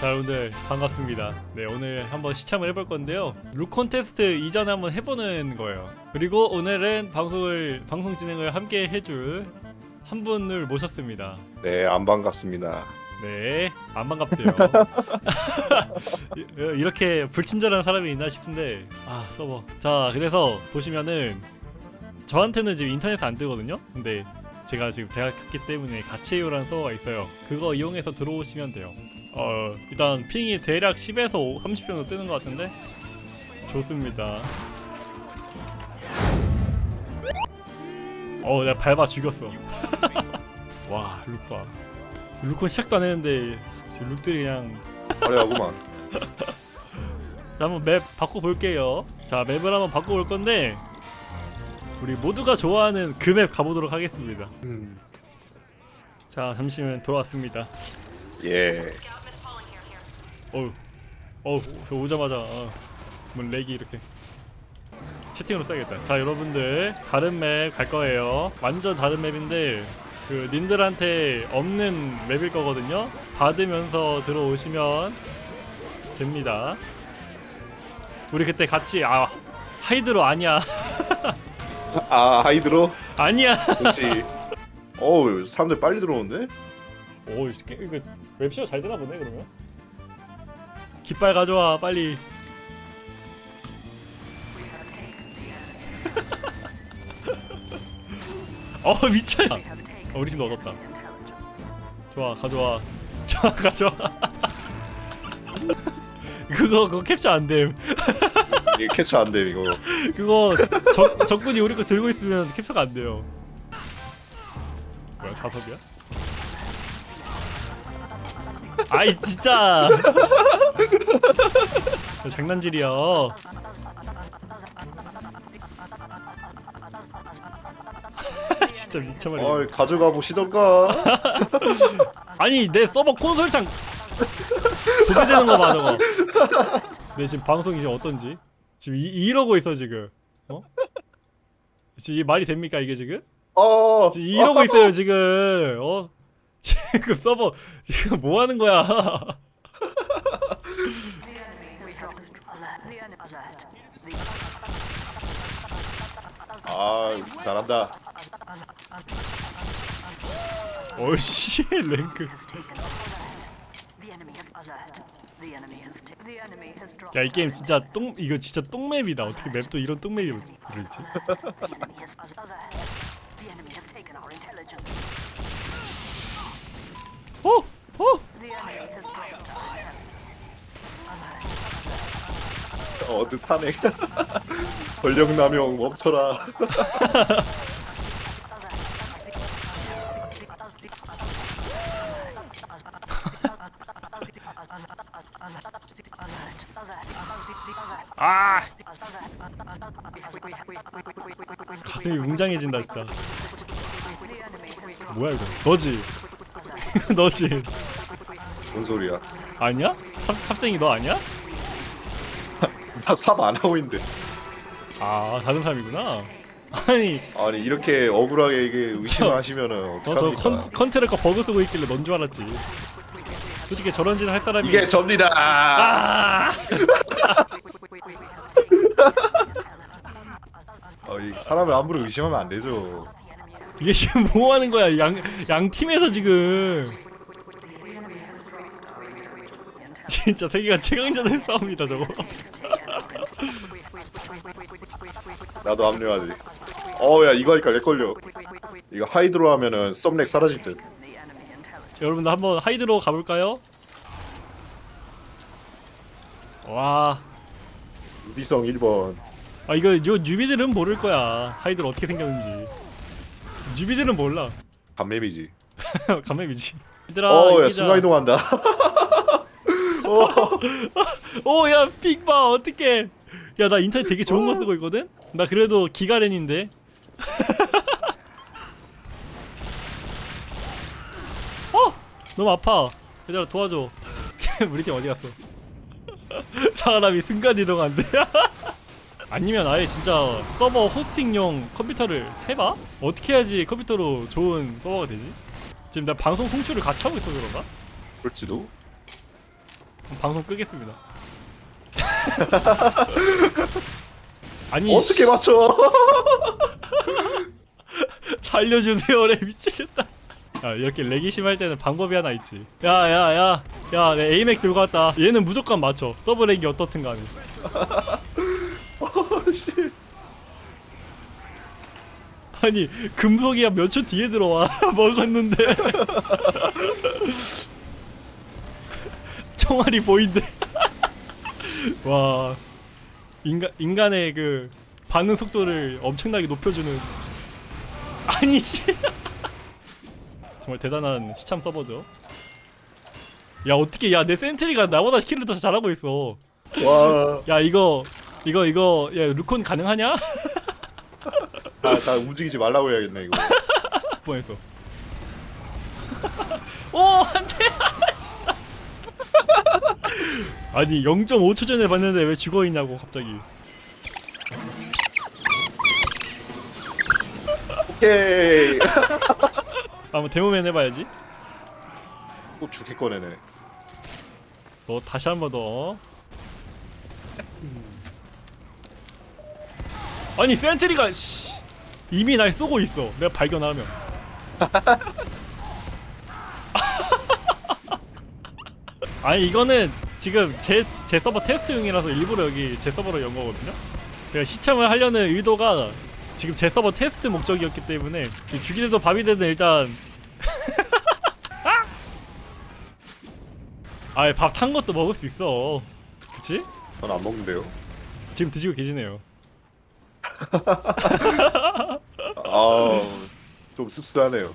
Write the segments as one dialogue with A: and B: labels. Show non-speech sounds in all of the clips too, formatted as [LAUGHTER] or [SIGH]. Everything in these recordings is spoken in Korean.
A: 자 여러분들 반갑습니다. 네 오늘 한번 시참을 해볼 건데요. 룩 콘테스트 이전에 한번 해보는 거예요. 그리고 오늘은 방송을 방송 진행을 함께 해줄 한 분을 모셨습니다.
B: 네, 안 반갑습니다.
A: 네 안 반갑대요. 이- [LAUGHS] [LAUGHS] 이렇게 불친절한 사람이 있나 싶은데 아 서버. 자 그래서 보시면은 저한테는 지금 인터넷 안 뜨거든요? 근데 제가 지금 제가 켰기 때문에 가치요라는 서버가 있어요. 그거 이용해서 들어오시면 돼요. 어 일단 핑이 대략 10에서 30 정도 뜨는 것 같은데? 좋습니다. 어 내가 밟아 죽였어. [LAUGHS] 와 룩봐 룩은 시작도 안 했는데 지금 룩들이 그냥 [LAUGHS]
B: 화려하구만.
A: 자 한번 맵 바꿔볼게요. 자 맵을 한번 바꿔볼 건데 우리 모두가 좋아하는 그 맵 가보도록 하겠습니다.
B: 음.
A: 자 잠시만 돌아왔습니다.
B: 예.
A: 어우 어우 저 오자마자 어, 뭐 렉이 이렇게 채팅으로 써야겠다. 자 여러분들 다른 맵 갈 거예요. 완전 다른 맵인데 그 님들한테 없는 맵일 거거든요. 받으면서 들어오시면 됩니다. 우리 그때 같이 아 하이드로 아니야 [LAUGHS]
B: 아, 하이드로?
A: 아니야.
B: 그렇지. 어우, 사람들 빨리 들어오는데?
A: 오 이거 웹쇼 잘 되나 보네 그러면. 깃발 가져와 빨리. [LAUGHS] 어 미쳐 어, 우리 얻었다. 좋아 가져와. [LAUGHS] 좋아 가져와. [LAUGHS] 그거 그거 캡처 안 됨
B: 이게 캐치 안 돼, 이거.
A: 그거 적, 적군이 우리 거 들고 있으면 캡처가 안 돼요. 뭐야 자석이야? 아이 진짜! 저 [LAUGHS] 장난질이야. [LAUGHS] 진짜 미쳐버려
B: 어이, 가져가 보시던가. [LAUGHS]
A: 아니 내 서버 콘솔창. 도배되는 거 봐 저거. 내 지금 방송이 지금 어떤지 지금 이, 이러고 있어 지금 어? 지금 말이 됩니까 이게 지금?
B: 어.
A: 지금 이러고 있어요 지금 어? [LAUGHS] 지금 서버 지금 뭐 하는 거야
B: 아, 잘한다.
A: 어이씨 랭크 야 이 게임 진짜 똥 이거 진짜 똥맵이다 어떻게 맵도 이런 똥맵이 그러지 어? 어?
B: 어, 뜻하네. 권력 남용 멈춰라. [LAUGHS]
A: 아 가슴이 웅장해진다 진짜 뭐야 이거 너지 [LAUGHS] 너지
B: 뭔 소리야?
A: 아니야? 탑, 탑쟁이 너 아니야? [LAUGHS]
B: 나삽 안 하고 있는데.
A: 아 다른 사람이구나 아니
B: 아니, 이렇게 억울하게 이게 의심하시면은 어떡합니까?
A: 컨트롤 거 버그 쓰고 있길래 넌 줄 알았지 솔직히 저런 짓을 할 사람이
B: 이게 접니다.
A: 아 [LAUGHS]
B: 어, 이 사람을 함부로 의심하면 안 되죠.
A: 이게 지금 뭐 하는 거야 양, 양 팀에서 지금 [LAUGHS] 진짜 세계가 최강자들 싸움이다 저거 [LAUGHS]
B: 나도 합류하지. 어, 야, 이거 하니까 렉 걸려. 이거 하이드로 하면은 썸렉 사라질 듯.
A: 여러분들 한번 하이드로 가볼까요? 와,
B: 유비성 1번.
A: 아 이거 요 뉴비들은 모를 거야. 하이드로 어떻게 생겼는지. 뉴비들은 몰라.
B: 감맵이지. [LAUGHS]
A: 감맵이지. 얘들아,
B: 어, 야,
A: 이기자.
B: 순간 이동한다. [LAUGHS] 어,
A: 오, 야, 픽봐, 어떡해. 야, 나 인터넷 되게 좋은 거 쓰고 있거든? 나 그래도 기가렌인데. [LAUGHS] 어! 너무 아파. 얘들아, 도와줘. 우리 팀 어디 갔어? [LAUGHS] 사람이 순간 이동한대. [LAUGHS] 아니면 아예 진짜 서버 호스팅용 컴퓨터를 해봐? 어떻게 해야지 컴퓨터로 좋은 서버가 되지? 지금 나 방송 송출을 같이 하고 있어 그런가?
B: 그럴지도.
A: 방송 끄겠습니다. [LAUGHS] 아니
B: 어떻게
A: 씨,
B: 맞춰?
A: 살려주세요, 래 미치겠다. 야 이렇게 렉이 심할 때는 방법이 하나 있지. 야야야, 야, 내 에이맥 들고 왔다. 얘는 무조건 맞춰. 서브 렉이 어떻든 간에. [LAUGHS]
B: 어, 씨.
A: 아니 금속이야 몇 초 뒤에 들어와 [LAUGHS] 먹었는데 [LAUGHS] 총알이 보인대 와 인간 인간의 그 반응 속도를 엄청나게 높여주는 아니지 정말 대단한 시참 서버죠 야 어떻게 야 내 센트리가 나보다 킬을 더 잘하고 있어
B: 와,
A: 야 이거 이거 이거 야 루콘 가능하냐 [LAUGHS]
B: 아, 나 움직이지 말라고 해야겠네 이거. [LAUGHS]
A: 뻔했어. [LAUGHS] 오 안돼 진짜. 아니 0.5초 전에 봤는데 왜 죽어 있냐고 갑자기.
B: 오케이.
A: 한번 데모맨 해봐야지.
B: 또 죽게 꺼내네.
A: 너 다시 한 번 더. 아니 센트리가 씨, 이미 날 쏘고 있어. 내가 발견하면. [LAUGHS] 아니 이거는 지금 제, 제 서버 테스트용이라서 일부러 여기 제 서버로 연 거거든요. 제가 시참을 하려는 의도가 지금 제 서버 테스트 목적이었기 때문에 죽이려도 밥이 되든 일단 아예 밥탄 것도 먹을 수 있어. 그치?
B: 전 안 먹는데요.
A: 지금 드시고 계시네요. [LAUGHS]
B: 아, 좀 씁쓸하네요.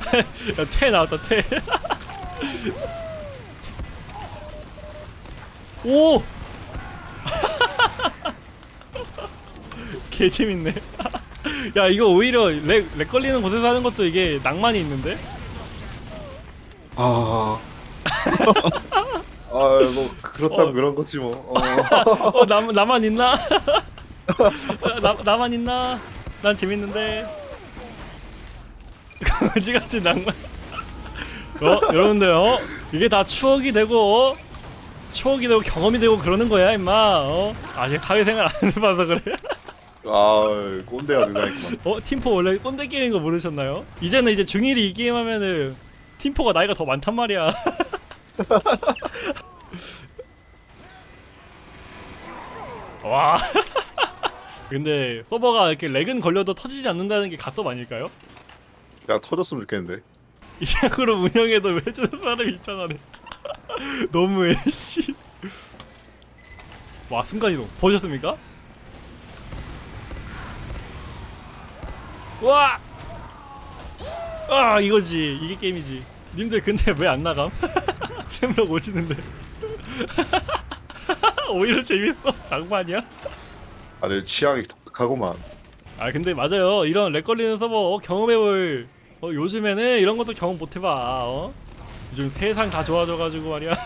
B: [LAUGHS]
A: 야, 퇴 나왔다, 퇴. [LAUGHS] 오! 개 재밌네. 야, 이거 오히려 lag, lag 걸리는 곳에서 하는 것도 이게 낭만이 있는데?
B: 아. 아, 뭐 그렇다면
A: 어.
B: 그런 거지 뭐. 어. [LAUGHS]
A: 어, 나, 나만 있나? [LAUGHS] 나, 나만 있나? 난 재밌는데. [LAUGHS] 거지 같은 낭만. 어, 여러분들, 어? 이게 다 추억이 되고, 어? 추억이 되고 경험이 되고 그러는 거야, 임마. 어? 아직 사회생활 안 해봐서 그래.
B: 아, 꼰대가 등장했구만.
A: 어, 팀포 원래 꼰대 게임인 거 모르셨나요? 이제는 이제 중1이 이 게임 하면은 팀포가 나이가 더 많단 말이야. [LAUGHS] 와. [LAUGHS] 근데 서버가 이렇게 렉은 걸려도 터지지 않는다는 게 갓섭 아닐까요?
B: 야, 터졌으면 좋겠는데. [LAUGHS]
A: 이 식으로 운영해도 왜 저런 사람이 있잖아네. 너무해, 씨. 와, 순간이동. 보셨습니까? 와! 아, 이거지. 이게 게임이지. 님들 근데 왜 안 나감? 샘으로 오지는데. [LAUGHS] 오히려 재밌어. 낭만이야?
B: 아, 내 취향이 독특하구만.
A: 아 근데 맞아요 이런 lag 걸리는 서버 어, 경험해볼 어, 요즘에는 이런 것도 경험 못해봐 어? 요즘 세상 다 좋아져가지고 말이야 [LAUGHS]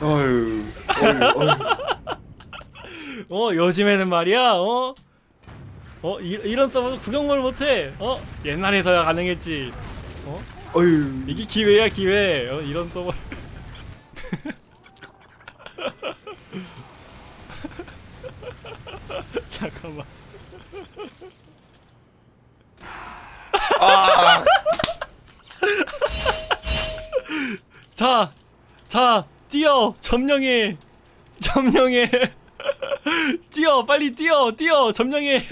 B: 어휴. [LAUGHS] 어
A: 요즘에는 말이야 어? 어 이, 이런 서버도 구경을 못해 어? 옛날에서야 가능했지
B: 어 휴.
A: 이게 기회야 기회. 어, 이런 서버 [LAUGHS] 잠깐만.
B: 아, [LAUGHS]
A: 자, 자, 뛰어, 점령해, 점령해, [LAUGHS] 뛰어, 빨리 뛰어, 뛰어, 점령해,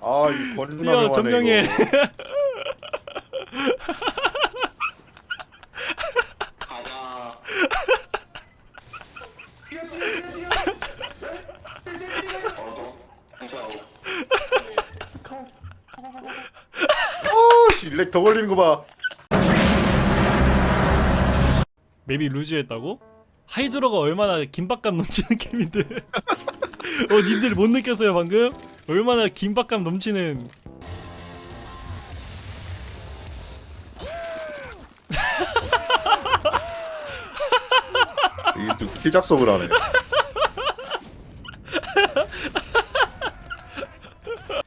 B: 아, 이
A: 뛰어, 점령해.
B: 이거. 아, 씨, lag 더 걸리는 거 봐.
A: map이 loose했다고? 하이드로가 얼마나 긴박감 넘치는 [LAUGHS] 게임인데. 어, 님들 못 느꼈어요 방금? 얼마나 긴박감 넘치는.
B: 이게 좀 kill작석을 하네.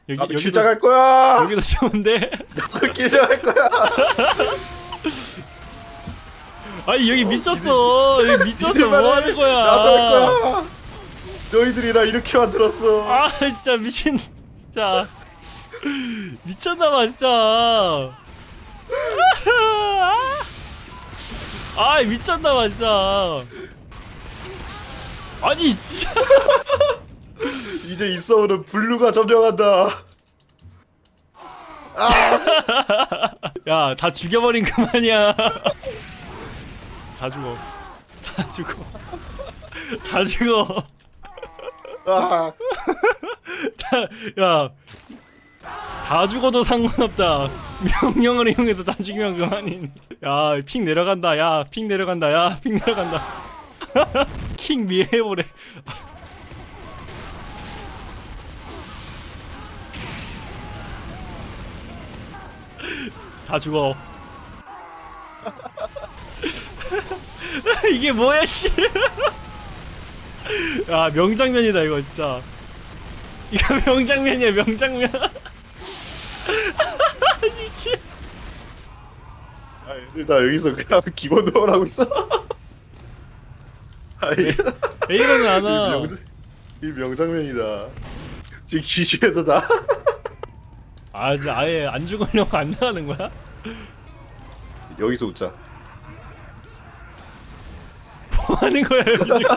A: 여기
B: 나도
A: 여기도
B: 킬작할 거야.
A: 여기도 좋은데. [LAUGHS]
B: 나도 킬작할 거야.
A: 아니 여기 미쳤어 여기 미쳤어 뭐
B: 해.
A: 하는 거야
B: 나도 할 거야. 너희들이 나 이렇게 만들었어.
A: 아 진짜 미친 진짜 미쳤나봐 진짜 아 미쳤나봐 진짜 아니 진짜 [LAUGHS]
B: 이제 이 싸움은 블루가 점령한다.
A: 야다 죽여버린 그만이야 다 죽어 다 죽어 다 죽어
B: 아,
A: 야, 다 죽어도 상관없다. 명령을 이용해서 다 죽이면 그만인. 야, 픽 내려간다. 야, 픽 내려간다. 야, 픽 내려간다. [LAUGHS] 킹 미해보래. 다 죽어. [LAUGHS] 이게 뭐야, 씨. 야, [LAUGHS] 명장면이다 이거 진짜. 이거 [LAUGHS] 명장면이야 명장면 미친
B: 아, 얘들 나 여기서 그냥 기본 하고 있어. 아이,
A: A로는
B: 이,
A: 안와
B: 명, 이 명장면이다. 지금 기지에서 다.
A: 아 이제 아예 안 죽으려고 안 나가는 거야?
B: 여기서 웃자.
A: 뭐 하는 거야 여기 지금 [LAUGHS]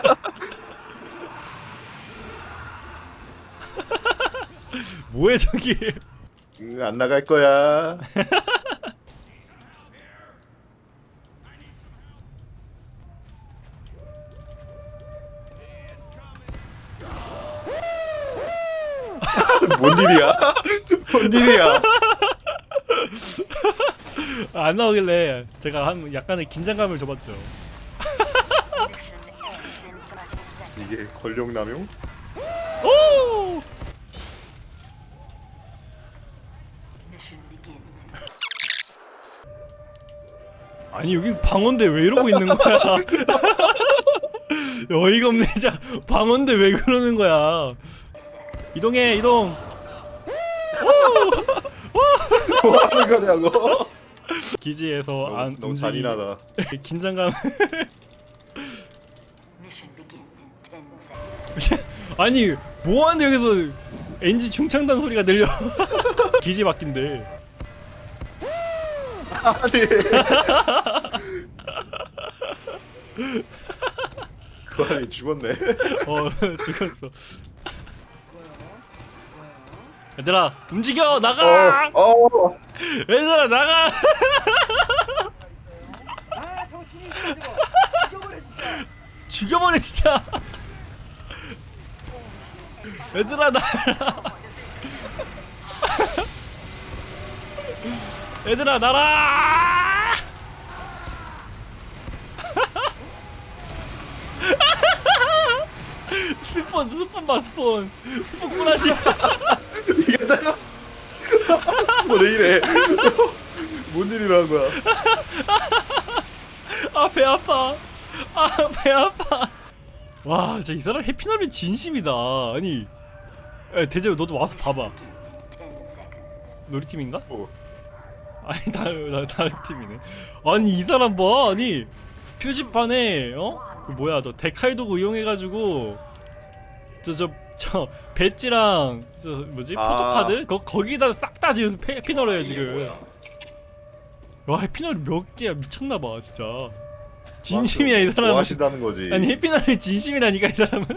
A: 뭐해 저기
B: 응, 안 나갈 거야. [LAUGHS] 뭔 일이야? 뭔 일이야?
A: 아, [LAUGHS] 안 나오길래 제가 한 약간의 긴장감을 줘봤죠
B: 이게 권력남용?
A: 오! 아니 여기 방언대 왜 이러고 있는 거야 [LAUGHS] 어이가 없네 진짜 방언대 왜 그러는 거야 이동해 이동
B: 뭐 하는 거냐고?
A: 기지에서
B: 너무,
A: 안
B: 너무
A: 움직이-
B: 잔인하다.
A: 긴장감
C: Mission begins in 10 seconds.
A: 아니 뭐하는데 여기서 엔지 중창단 소리가 들려 [LAUGHS] 기지 바뀐대
B: 아니. [LAUGHS] 그 안에 죽었네.
A: 어 [LAUGHS] 죽었어 얘들아 움직여 나가!
B: 어, 어.
A: 얘들아 나가!
D: 아 저거 죽이 있어 저거 죽여버려 진짜!
A: 죽여버려 진짜 얘들아 나라 얘들아 나라! 스폰 스폰 봐 스폰. 스폰 꾸라지
B: 뭐래 이래. [LAUGHS] 뭔 일이라는 거야? [LAUGHS]
A: 아 배 아파 아 배 아파 와 진짜 이 사람 해피너리 진심이다 아니 야, 대재우 너도 와서 봐봐
C: Begins in 10 seconds.
A: 우리 팀인가?
B: 뭐.
A: 아니 다른 나 다른 팀이네. 아니 이 사람 봐 아니 표지판에 어? 그 뭐야 저 데칼도구 이용해가지고 저저 저 배지랑 저 뭐지
B: 아.
A: 포토카드 거 거기다 싹 다 지금 페- 해피너리야 지금. 와 해피너리 몇 개야 미쳤나봐 진짜. 진심이야 이 사람은.
B: 좋아하신다는 거지.
A: 아니 해피너리 진심이라니까 이 사람은.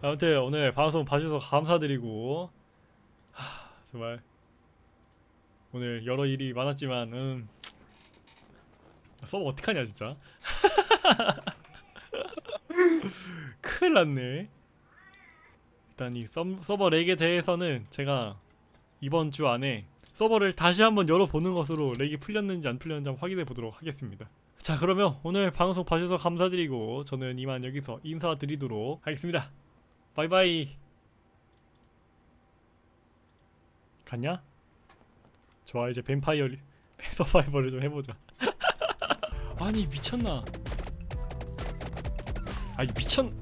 A: 아무튼 오늘 방송 봐주셔서 감사드리고 하, 정말 오늘 여러 일이 많았지만 음 서버 어떡하냐 진짜 [LAUGHS] 큰일 났네 일단 이 서, 서버 lag에 대해서는 제가 이번 주 안에 서버를 다시 한번 열어보는 것으로 lag이 풀렸는지 안 풀렸는지 한번 확인해 보도록 하겠습니다. 자 그러면 오늘 방송 봐주셔서 감사드리고 저는 이만 여기서 인사드리도록 하겠습니다. 바이바이. 갔냐? 좋아 이제 뱀파이어 리- [LAUGHS] 서바이벌을 좀 해보자. [LAUGHS] 아니 미쳤나? 아니 미쳤